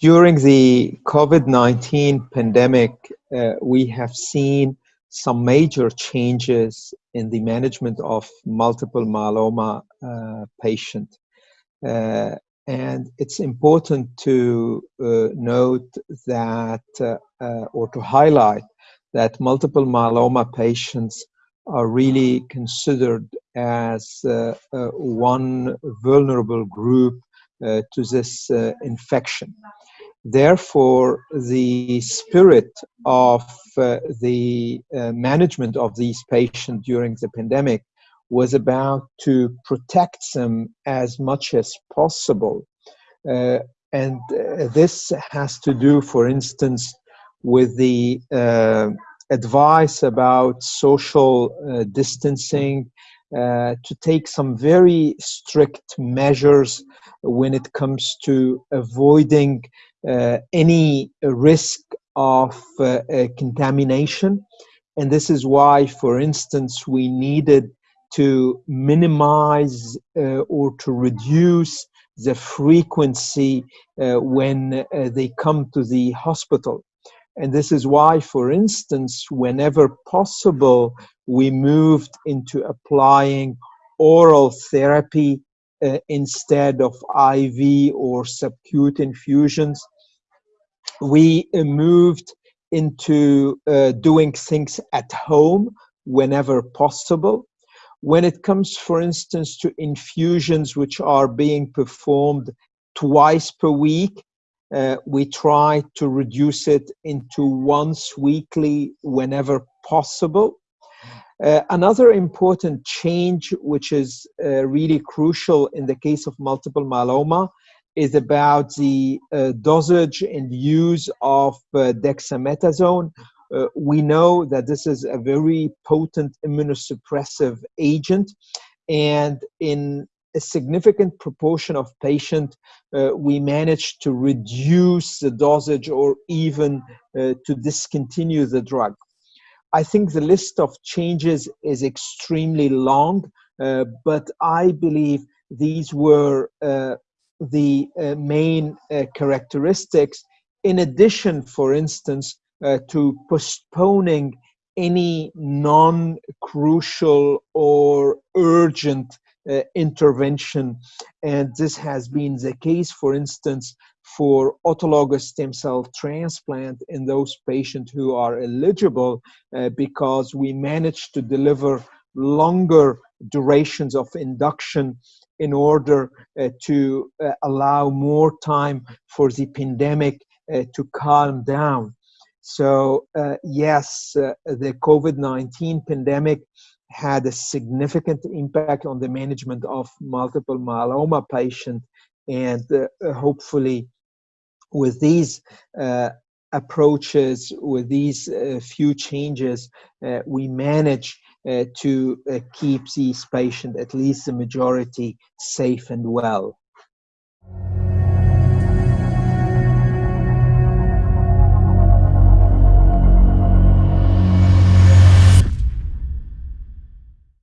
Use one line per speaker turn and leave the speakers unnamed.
During the COVID-19 pandemic, uh, we have seen some major changes in the management of multiple myeloma uh. Uh, and it's important to uh, note that, uh, uh, or to highlight that multiple myeloma patients are really considered as uh, one vulnerable group to this infection. Therefore, the spirit of the management of these patients during the pandemic was about to protect them as much as possible. Uh, and uh, this has to do, for instance, with the uh, advice about social uh, distancing, uh, to take some very strict measures when it comes to avoiding uh, any risk of contamination. And this is why, for instance, we needed to minimize uh, or to reduce the frequency uh, when uh, they come to the hospital. And this is why, for instance, whenever possible, we moved into applying oral therapy uh, instead of IV or subcutaneous infusions. We uh, moved into uh, doing things at home whenever possible. When it comes, for instance, to infusions which are being performed twice per week, uh, we try to reduce it into once weekly whenever possible. Uh, another important change, which is uh, really crucial in the case of multiple myeloma, is about the uh, dosage and use of uh, dexamethasone, we know that this is a very potent immunosuppressive agent and in a significant proportion of patients, uh, we managed to reduce the dosage or even uh, to discontinue the drug. I think the list of changes is extremely long, uh, but I believe these were uh, the uh, main characteristics. In addition, for instance, uh, to postponing any non-crucial or urgent uh, intervention. And this has been the case, for instance, for autologous stem cell transplant in those patients who are eligible uh, because we managed to deliver longer durations of induction in order uh, to uh, allow more time for the pandemic uh, to calm down. So uh, yes, uh, the COVID-19 pandemic had a significant impact on the management of multiple myeloma patients and uh, hopefully with these uh, approaches, with these uh, few changes, uh, we manage to keep these patients, at least the majority, safe and well.